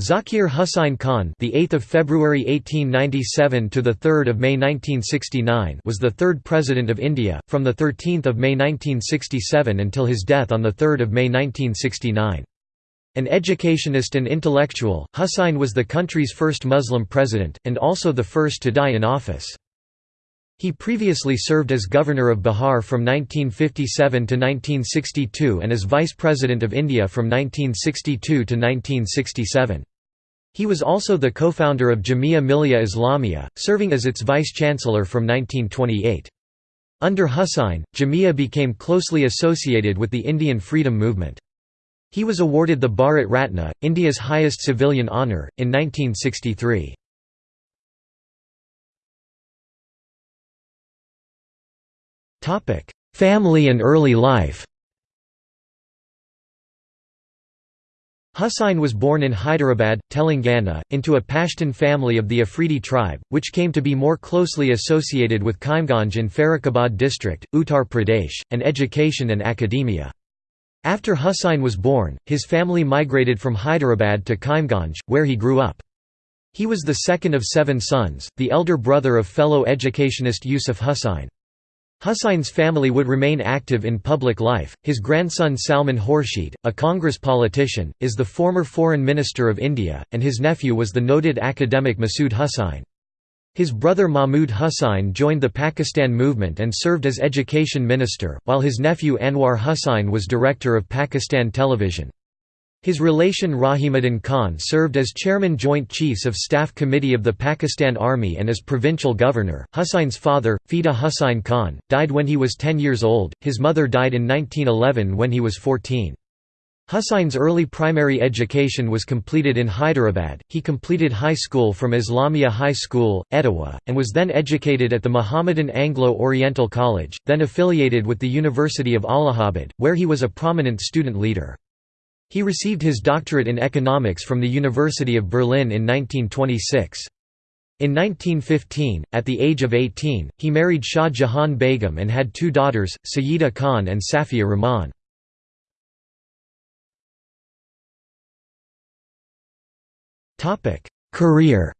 Zakir Husain Khan, the 8th of February 1897 to the 3rd of May 1969, was the third president of India from the 13th of May 1967 until his death on the 3rd of May 1969. An educationist and intellectual, Husain was the country's first Muslim president and also the first to die in office. He previously served as governor of Bihar from 1957 to 1962 and as vice president of India from 1962 to 1967. He was also the co-founder of Jamia Millia Islamia, serving as its vice-chancellor from 1928. Under Husain, Jamia became closely associated with the Indian freedom movement. He was awarded the Bharat Ratna, India's highest civilian honour, in 1963. Family and early life Husain was born in Hyderabad, Telangana, into a Pashtun family of the Afridi tribe, which came to be more closely associated with Kaimganj in Farrukhabad district, Uttar Pradesh, and education and academia. After Husain was born, his family migrated from Hyderabad to Kaimganj, where he grew up. He was the second of seven sons, the elder brother of fellow educationist Yusuf Husain. Husain's family would remain active in public life. His grandson Salman Khurshid, a Congress politician, is the former Foreign Minister of India, and his nephew was the noted academic Masood Husain. His brother Mahmud Hussain joined the Pakistan movement and served as education minister, while his nephew Anwar Hussain was director of Pakistan Television. His relation Rahimuddin Khan served as chairman Joint Chiefs of Staff Committee of the Pakistan Army and as provincial governor. Husain's father, Fida Hussain Khan, died when he was 10 years old, his mother died in 1911 when he was 14. Husain's early primary education was completed in Hyderabad, he completed high school from Islamia High School, Etawah, and was then educated at the Mohammedan Anglo-Oriental College, then affiliated with the University of Allahabad, where he was a prominent student leader. He received his doctorate in economics from the University of Berlin in 1926. In 1915, at the age of 18, he married Shah Jahan Begum and had two daughters, Sayyida Khan and Safia Rahman. Career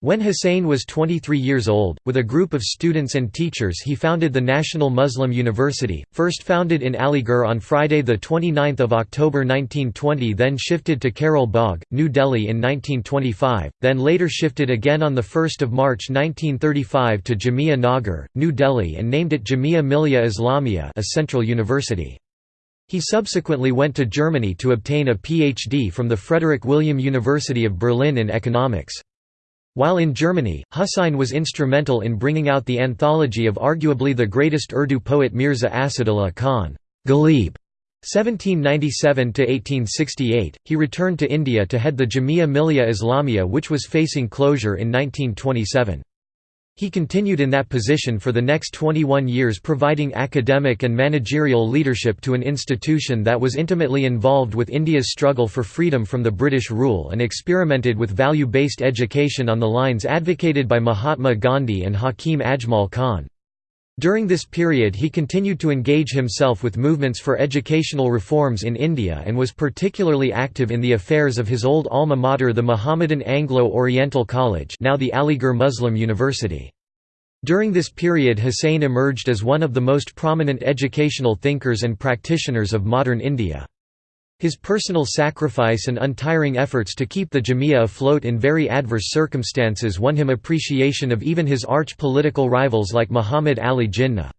When Husain was 23 years old, with a group of students and teachers he founded the National Muslim University, first founded in Aligarh on Friday 29 October 1920 then shifted to Karol Bagh, New Delhi in 1925, then later shifted again on 1 March 1935 to Jamia Nagar, New Delhi and named it Jamia Millia Islamia a central university. He subsequently went to Germany to obtain a PhD from the Frederick William University of Berlin in economics. While in Germany, Husain was instrumental in bringing out the anthology of arguably the greatest Urdu poet Mirza Asadullah Khan Ghalib. 1797–1868, he returned to India to head the Jamia Millia Islamia which was facing closure in 1927. He continued in that position for the next 21 years providing academic and managerial leadership to an institution that was intimately involved with India's struggle for freedom from the British rule and experimented with value-based education on the lines advocated by Mahatma Gandhi and Hakim Ajmal Khan. During this period he continued to engage himself with movements for educational reforms in India and was particularly active in the affairs of his old alma mater the Mohammedan Anglo-Oriental College now the Aligarh Muslim University. During this period Husain emerged as one of the most prominent educational thinkers and practitioners of modern India. His personal sacrifice and untiring efforts to keep the Jamia afloat in very adverse circumstances won him appreciation of even his arch-political rivals like Muhammad Ali Jinnah.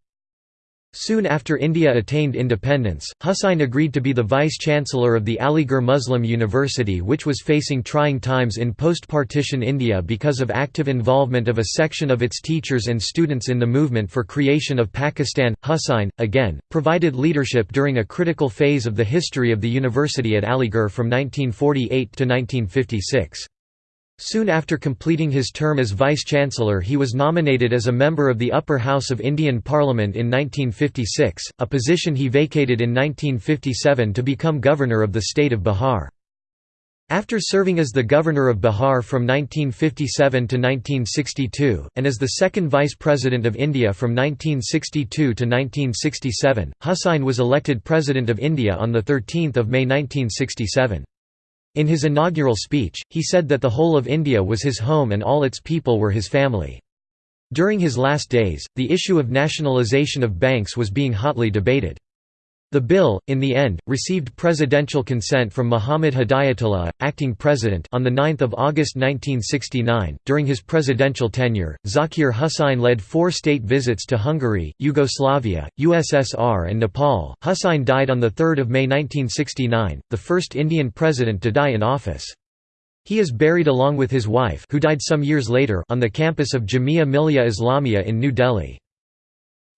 Soon after India attained independence, Husain agreed to be the vice-chancellor of the Aligarh Muslim University which was facing trying times in post-partition India because of active involvement of a section of its teachers and students in the movement for creation of Pakistan. Husain, again, provided leadership during a critical phase of the history of the university at Aligarh from 1948 to 1956. Soon after completing his term as Vice-Chancellor he was nominated as a member of the Upper House of Indian Parliament in 1956, a position he vacated in 1957 to become Governor of the state of Bihar. After serving as the governor of Bihar from 1957 to 1962, and as the second vice president of India from 1962 to 1967, Husain was elected President of India on 13 May 1967. In his inaugural speech, he said that the whole of India was his home and all its people were his family. During his last days, the issue of nationalisation of banks was being hotly debated. The bill, in the end, received presidential consent from Muhammad Hidayatullah, acting president, on 9 August 1969. During his presidential tenure, Zakir Husain led four state visits to Hungary, Yugoslavia, USSR, and Nepal. Husain died on 3 May 1969, the first Indian president to die in office. He is buried along with his wife, who died some years later, on the campus of Jamia Millia Islamia in New Delhi.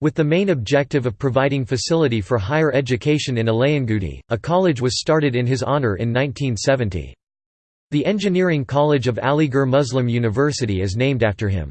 With the main objective of providing facility for higher education in Ilayangudi, a college was started in his honour in 1970. The Engineering College of Aligarh Muslim University is named after him.